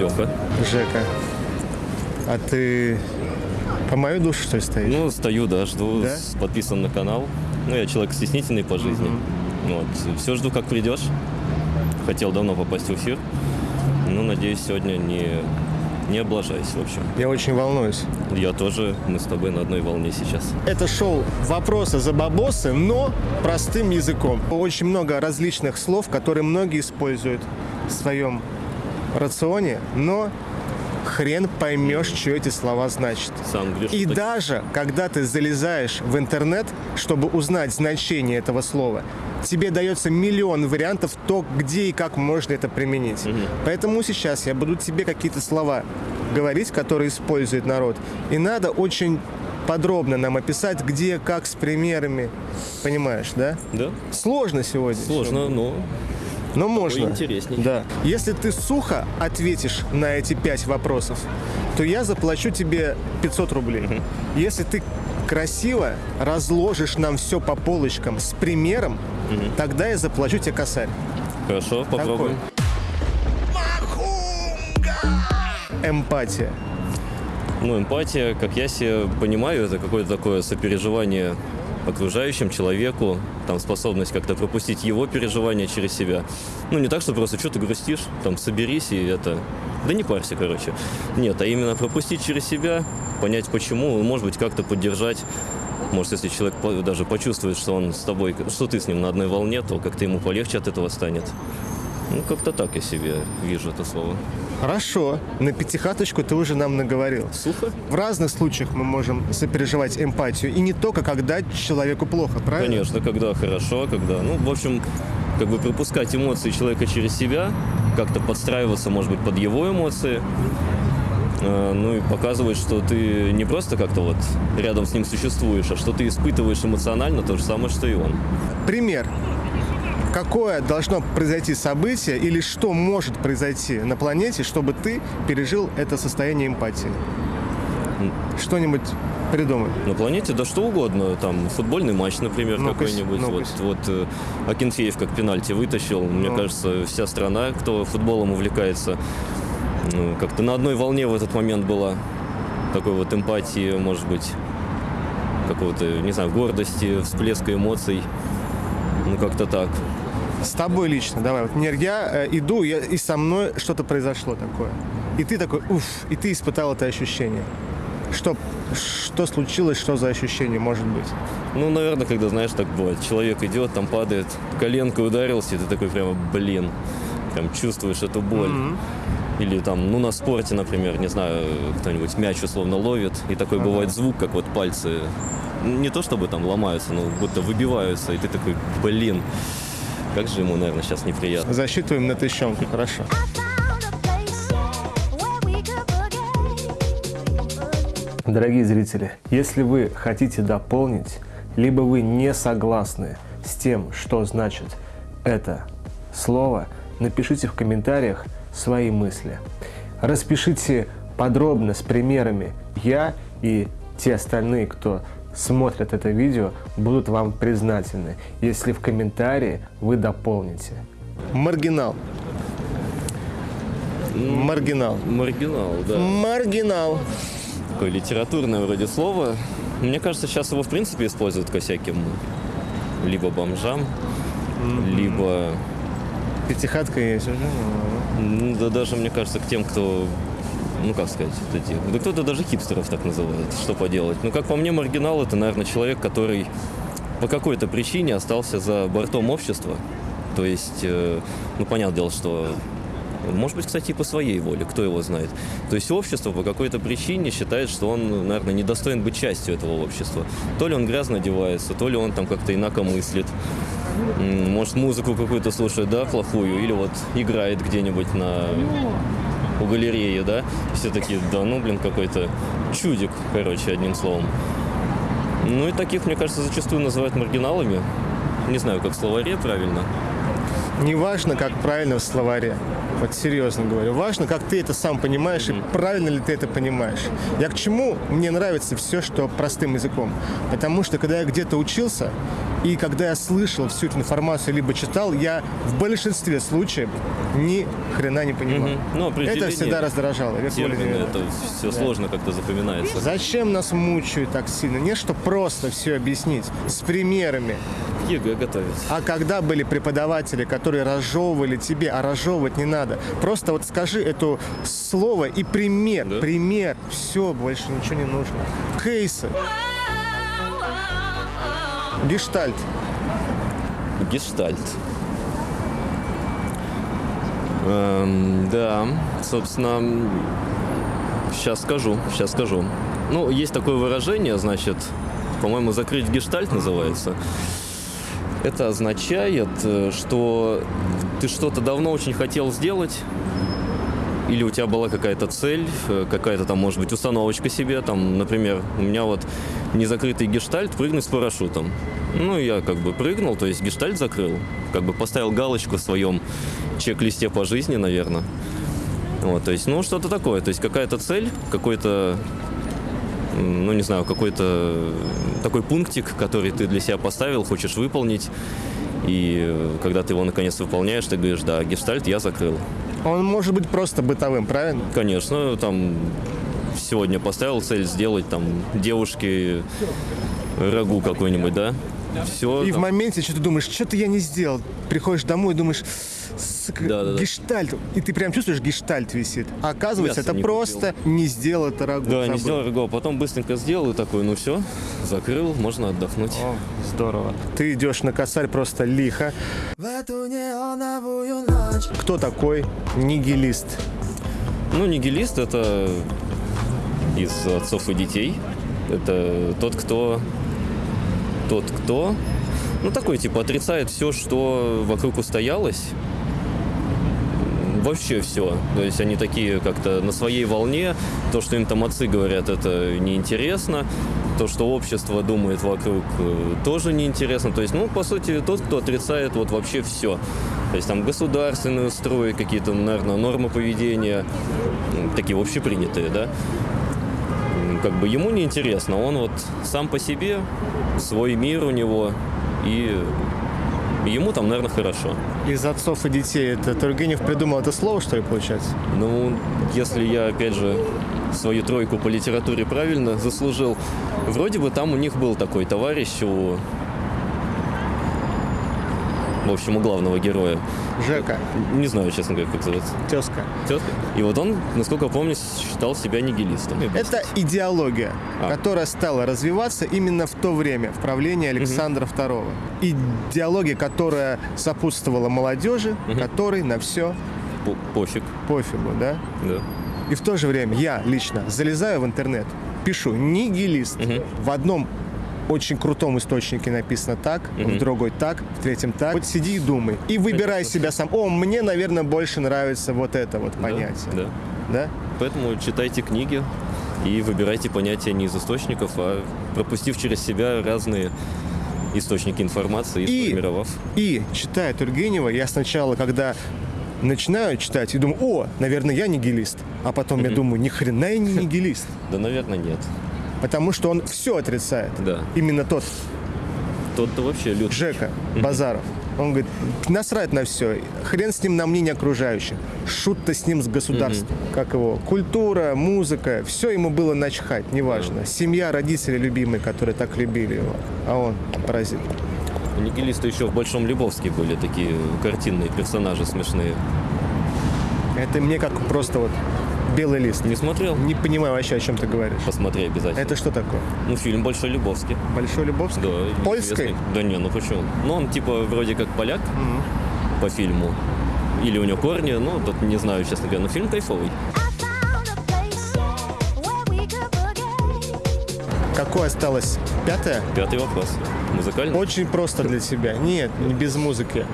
Леха. Жека. А ты по мою душу, что ли, стоишь? Ну, стою, да, жду, Да? подписан на канал. Ну, я человек стеснительный по жизни. Вот. Все жду, как придешь. Хотел давно попасть в эфир. Ну, надеюсь, сегодня не, не облажаюсь, в общем. Я очень волнуюсь. Я тоже, мы с тобой на одной волне сейчас. Это шоу «Вопросы за бабосы», но простым языком. Очень много различных слов, которые многие используют в своем рационе, но хрен поймешь, что эти слова значат. И даже когда ты залезаешь в интернет, чтобы узнать значение этого слова, тебе дается миллион вариантов то, где и как можно это применить. Поэтому сейчас я буду тебе какие-то слова говорить, которые использует народ. И надо очень подробно нам описать, где, как, с примерами. Понимаешь, да? Да, Сложно сегодня. сложно, но Но можно. интересней. Да. Если ты сухо ответишь на эти пять вопросов, то я заплачу тебе 500 рублей. Если ты красиво разложишь нам все по полочкам с примером, тогда я заплачу тебе косарь. хорошо, попробуем. Эмпатия. Ну, эмпатия, как я себе понимаю, это какое-то такое сопереживание окружающим человеку, там способность как-то пропустить его переживания через себя. Ну, не так, что просто что ты грустишь, там соберись и это... Да не парься, короче. Нет, а именно пропустить через себя, понять почему, может быть, как-то поддержать. Может, если человек даже почувствует, что он с тобой, что ты с ним на одной волне, то как-то ему полегче от этого станет. Ну, как-то так я себе вижу это слово. Хорошо. На пятихаточку ты уже нам наговорил. Сухо? В разных случаях мы можем сопереживать эмпатию. И не только когда человеку плохо, правильно? Конечно, когда хорошо, когда, ну, в общем, как бы пропускать эмоции человека через себя, как-то подстраиваться, может быть, под его эмоции, э, ну и показывать, что ты не просто как-то вот рядом с ним существуешь, а что ты испытываешь эмоционально то же самое, что и он. Пример. Какое должно произойти событие или что может произойти на планете, чтобы ты пережил это состояние эмпатии? Что-нибудь придумай. На планете да что угодно, там футбольный матч, например, Ну-ка, какой-нибудь. ну-ка. Вот, вот э, Акинфеев как пенальти вытащил. Мне Ну. кажется, вся страна, кто футболом увлекается, ну, как-то на одной волне в этот момент была. Такой вот эмпатии, может быть, какого-то, не знаю, гордости, всплеска эмоций. Ну, как-то так. С тобой лично, давай. Вот, Нер, я э, иду, я- и со мной что-то произошло такое. И ты такой, уф, и ты испытал это ощущение. Что, что случилось, что за ощущение может быть? Ну, наверное, когда, знаешь, так бывает. Человек идет, там падает, коленкой ударился, и ты такой прямо, блин, прям чувствуешь эту боль. Или там, ну, на спорте, например, не знаю, кто-нибудь мяч условно ловит, и такой бывает звук, как вот пальцы, не то чтобы там ломаются, но будто выбиваются, и ты такой, блин, как же ему, наверное, сейчас неприятно. Засчитываем на тыщенку, хорошо. Дорогие зрители, если вы хотите дополнить, либо вы не согласны с тем, что значит это слово, напишите в комментариях свои мысли. Распишите подробно с примерами. Я и те остальные, кто смотрят это видео, будут вам признательны, если в комментарии вы дополните. Маргинал. Маргинал. Маргинал, да. Маргинал. Такое литературное вроде слово. Мне кажется, сейчас его, в принципе, используют ко всяким либо бомжам, либо Пятихатка есть уже. Ну, да даже, мне кажется, к тем, кто, ну, как сказать, вот эти, да кто-то даже хипстеров так называет, что поделать. Ну, как по мне, маргинал – это, наверное, человек, который по какой-то причине остался за бортом общества. То есть, э, ну, понятное дело, что может быть, кстати, и по своей воле, кто его знает. То есть общество по какой-то причине считает, что он, наверное, не достоин быть частью этого общества. То ли он грязно одевается, то ли он там как-то инако мыслит. Может, музыку какую-то слушает, да, плохую, или вот играет где-нибудь на у галереи, да, все такие, да ну, блин, какой-то чудик, короче, одним словом. Ну и таких, мне кажется, зачастую называют маргиналами. Не знаю, как в словаре правильно. Неважно, как правильно в словаре. Вот серьезно говорю. Важно, как ты это сам понимаешь и правильно ли ты это понимаешь. Я к чему мне нравится все, что простым языком. Потому что, когда я где-то учился, И когда я слышал всю эту информацию, либо читал, я в большинстве случаев ни хрена не понимал. Мгм. Ну, определение это всегда раздражало. Термины, это все сложно как-то запоминается. Зачем нас мучают так сильно? Не что просто все объяснить с примерами. ЕГЭ готовить. А когда были преподаватели, которые разжевывали тебе, а разжевывать не надо. Просто вот скажи это слово и пример. Да. Пример. Все, больше ничего не нужно. Кейсы. Гештальт. Гештальт. Эм, да, собственно, сейчас скажу, сейчас скажу. Ну, есть такое выражение, значит, по-моему, закрыть гештальт называется. Это означает, э, что ты что-то давно очень хотел сделать, или у тебя была какая-то цель, э, какая-то там, может быть, установочка себе, там, например, у меня вот незакрытый гештальт прыгнуть с парашютом. Ну, я как бы прыгнул, то есть гештальт закрыл, как бы поставил галочку в своем чек-листе по жизни, наверное. Вот, то есть, ну, что-то такое, то есть какая-то цель, какой-то, ну, не знаю, какой-то такой пунктик, который ты для себя поставил, хочешь выполнить, и э, когда ты его наконец выполняешь, ты говоришь, да, гештальт я закрыл. Он может быть просто бытовым, правильно? Конечно, там сегодня поставил цель сделать там девушке рагу какой-нибудь, да? Все. И в моменте что ты думаешь, что-то я не сделал. Приходишь домой и думаешь, сука, Да-да-да. гештальт. И ты прям чувствуешь, гештальт висит. А оказывается, Мясо это не просто не сделал это рагу. Да, не сделал рагу, а потом быстренько сделал и такой, ну все, закрыл, можно отдохнуть. О, здорово. Ты идешь на косарь просто лихо. В эту неоновую ночь Кто такой нигилист? Ну, нигилист это из отцов и детей. Это тот, кто... Тот, кто... Ну, такой, типа, отрицает все, что вокруг устоялось. Вообще все. То есть они такие как-то на своей волне. То, что им там отцы говорят, это неинтересно. То, что общество думает вокруг, э, тоже неинтересно. То есть, ну, по сути, тот, кто отрицает вот вообще все. То есть там государственные строи, какие-то, наверное, нормы поведения, такие общепринятые, да. Как бы ему неинтересно, он вот сам по себе, свой мир у него, и ему там, наверное, хорошо. Из отцов и детей. Это Тургенев придумал это слово, что ли, получается? Ну, если я, опять же, свою тройку по литературе правильно заслужил, вроде бы там у них был такой товарищ у... В общем, у главного героя. Жека, Не знаю, честно говоря, как зовут. тезка. Тетка. И вот он, насколько я помню, считал себя нигилистом. Это идеология, А. которая стала развиваться именно в то время, в правлении Александра II. Идеология, которая сопутствовала молодежи, которой на все По- Пофиг, пофигу, да? да. И в то же время я лично залезаю в интернет, пишу «нигилист». В одном очень крутом источнике написано так, в другой так, в третьем так. Вот сиди и думай. И выбирай себя сам. О, мне, наверное, больше нравится вот это вот понятие. Да. Да? Поэтому читайте книги и выбирайте понятия не из источников, а пропустив через себя разные источники информации и, И- сформировав. И, читая Тургенева, я сначала, когда начинаю читать, и думаю, о, наверное, я нигилист. А потом я думаю, ни хрена я не нигилист. Да, наверное, нет. Потому что он все отрицает. Да. Именно тот Тот-то вообще лют. Жека Базаров. Он говорит, насрать на все, хрен с ним на мнение окружающих. Шут-то с ним с государством. Как его? Культура, музыка, все ему было начхать, неважно. Семья, родители любимые, которые так любили его. А он паразит. Нигилисты еще в Большом Любовске были такие картинные персонажи смешные. Это мне как просто вот белый лист. Не смотрел? Не понимаю вообще, о чем ты говоришь. Посмотри обязательно. Это что такое? Ну, фильм Большой Любовский. Большой Любовский? Да. Известный. Да не, ну почему? Ну, он типа вроде как поляк по фильму. Или у него корни, ну, тут не знаю, честно говоря, но фильм кайфовый. Какое осталось? Пятое? Пятый вопрос. Музыкальный? Очень просто для тебя. Нет, не без музыки.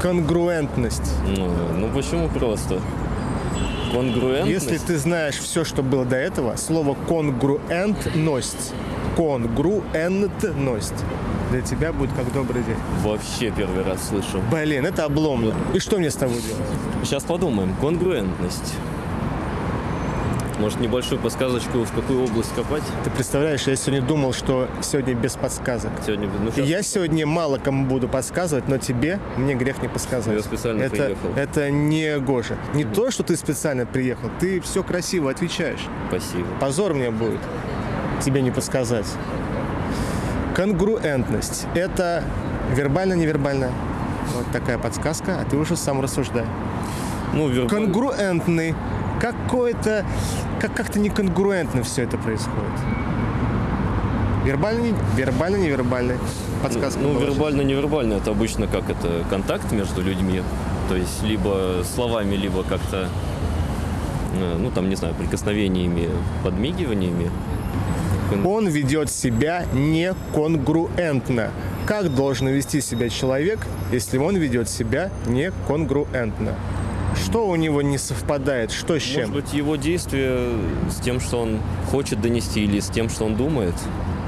Конгруентность. Ну, ну почему просто? Конгруентность? Если ты знаешь все, что было до этого, слово конгруентность, конгруентность для тебя будет как добрый день. Вообще первый раз слышу. Блин, это облом. И что мне с тобой делать? Сейчас подумаем. Конгруентность. Может, небольшую подсказочку, в какую область копать? Ты представляешь, я сегодня думал, что сегодня без подсказок. Сегодня, ну, И щас- я сегодня мало кому буду подсказывать, но тебе мне грех не подсказывать. Я специально это, приехал. Это не Гоша. Не то, что ты специально приехал, ты все красиво отвечаешь. Спасибо. Позор мне будет тебе не подсказать. Конгруентность – это вербально-невербально. Вот такая подсказка, а ты уже сам рассуждай. Ну, вербаль- Конгруентный. Какой-то... Как- как-то неконгруентно все это происходит. Вербально, вербально, невербально. Подсказка. Ну, была. вербально-невербально это обычно как это контакт между людьми. То есть либо словами, либо как-то, э, ну там, не знаю, прикосновениями, подмигиваниями. Он ведет себя неконгруентно. Как должен вести себя человек, если он ведет себя неконгруентно? Что у него не совпадает? Что с чем? Может быть, его действие с тем, что он хочет донести, или с тем, что он думает.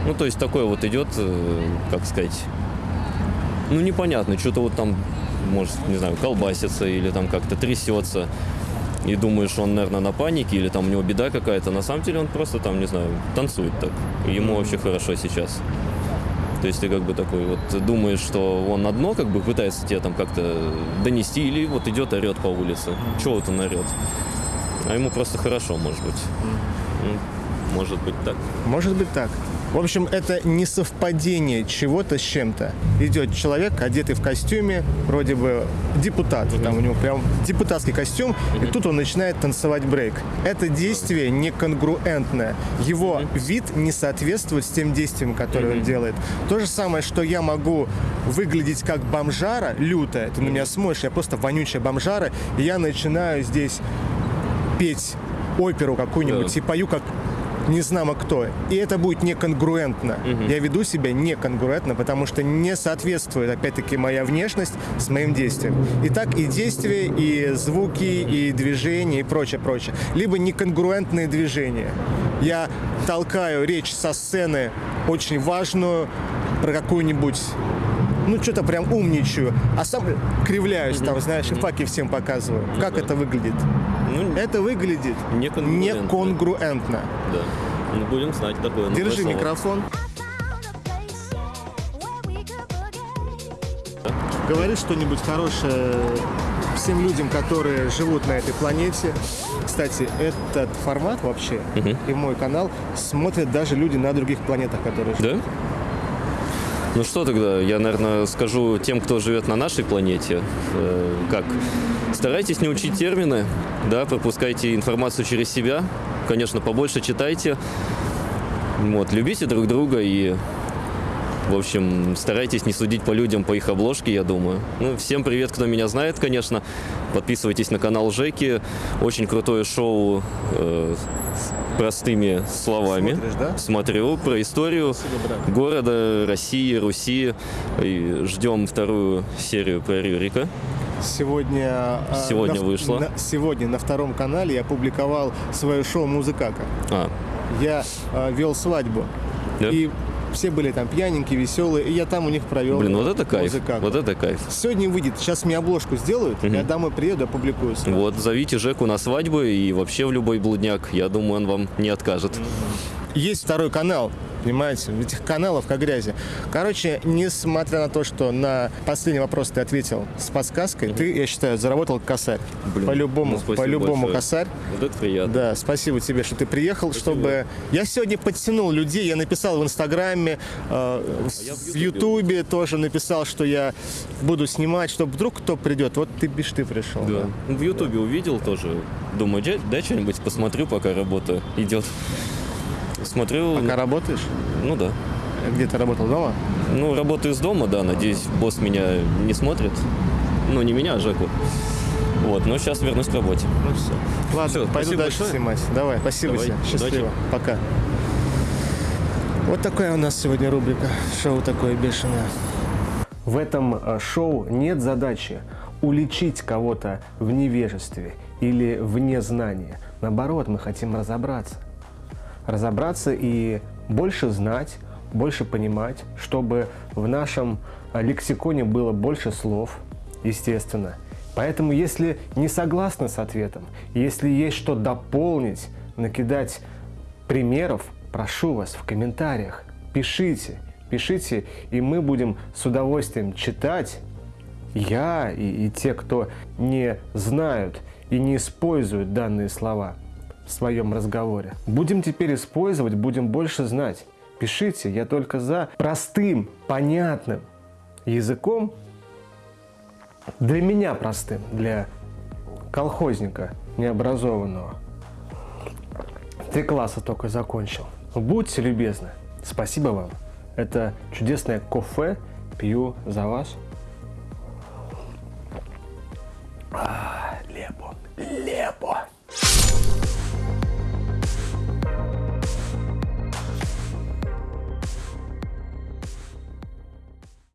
Ну, то есть такое вот идет, э, как сказать, ну, непонятно, что-то вот там, может, не знаю, колбасится или там как-то трясется. И думаешь, он, наверное, на панике или там у него беда какая-то. На самом деле он просто там, не знаю, танцует так. Ему вообще хорошо сейчас. То есть ты как бы такой вот думаешь, что он одно как бы пытается тебе там как-то донести, или вот идет орет по улице. Чего вот он орет? А ему просто хорошо, может быть. Может быть так. Может быть так. В общем, это не совпадение чего-то с чем-то. Идет человек, одетый в костюме, вроде бы депутат, там у него прям депутатский костюм, и тут он начинает танцевать брейк. Это действие неконгруентное. Его вид не соответствует с тем действием, которое он делает. То же самое, что я могу выглядеть как бомжара лютая, ты на меня смотришь, я просто вонючая бомжара, и я начинаю здесь петь оперу какую-нибудь Да. и пою как не знамо кто. И это будет неконгруентно. Я веду себя неконгруентно, потому что не соответствует, опять-таки, моя внешность с моим действием. И так и действия, и звуки, и движения, и прочее, прочее. Либо неконгруентные движения. Я толкаю речь со сцены очень важную про какую-нибудь ну, что-то прям умничаю, а сам кривляюсь там, знаешь, и факи всем показываю. Как это выглядит? Ну, Это выглядит Неконгруентно. неконгруентно. да. Ну, будем знать такое. Держи слово. микрофон. Говори что-нибудь хорошее всем людям, которые живут на этой планете. Кстати, этот формат вообще и мой канал смотрят даже люди на других планетах, которые живут. Да? Ну что тогда, я, наверное, скажу тем, кто живет на нашей планете, э, как старайтесь не учить термины, да, пропускайте информацию через себя, конечно, побольше читайте, вот, любите друг друга и, в общем, старайтесь не судить по людям по их обложке, я думаю. Ну, всем привет, кто меня знает, конечно, подписывайтесь на канал Жеки, очень крутое шоу э, простыми словами. Смотришь, да? Смотрю про историю брат. города, России, Руси. И ждем вторую серию про Рюрика. Сегодня, а, Сегодня на- вышло. на- сегодня на втором канале я опубликовал свое шоу «Музыкака». А, Я а, вел свадьбу. Да? И все были там пьяненькие, веселые, и я там у них провел блин, вот это кайф. «Музыкаку». Вот это кайф. Сегодня выйдет, сейчас мне обложку сделают, я домой приеду, опубликую. сразу. Вот, зовите Жеку на свадьбу и вообще в любой блудняк. Я думаю, он вам не откажет. Есть второй канал, понимаете, этих каналов как грязи. Короче, несмотря на то, что на последний вопрос ты ответил с подсказкой, ты, я считаю, заработал косарь. По-любому, ну, спасибо по-любому косарь. Вот это приятно. Да, спасибо тебе, что ты приехал, чтобы... Я сегодня подтянул людей, я написал в Инстаграме, э, в- я в Ютубе тоже написал, что я буду снимать, чтобы вдруг кто придет. Вот ты бишь ты пришел. Да. Ну, В Ютубе увидел тоже. Думаю, дай что-нибудь посмотрю, пока работа идет. Смотрю, Пока работаешь? ну да. Где ты работал дома? Ну, работаю из дома, да, надеюсь, босс меня не смотрит. Ну, не меня, а Жеку. Вот, но сейчас вернусь к работе. Ну все. Ладно, Всё, пойду спасибо дальше большое. снимать. Давай, спасибо Давай, тебе. Счастливо. удачи. Пока. Вот такая у нас сегодня рубрика. Шоу такое бешеное. В этом э, шоу нет задачи уличить кого-то в невежестве или в незнании. Наоборот, мы хотим разобраться. Разобраться и больше знать, больше понимать, чтобы в нашем э, лексиконе было больше слов, естественно. Поэтому, если не согласны с ответом, если есть что дополнить, накидать примеров, прошу вас в комментариях. Пишите, пишите, и мы будем с удовольствием читать. Я и, и те, кто не знают и не используют данные слова в своем разговоре. Будем теперь использовать, будем больше знать. Пишите, я только за простым, понятным языком, для меня простым, для колхозника необразованного. Три класса только закончил. Будьте любезны. Спасибо вам. Это чудесное кофе. Пью за вас.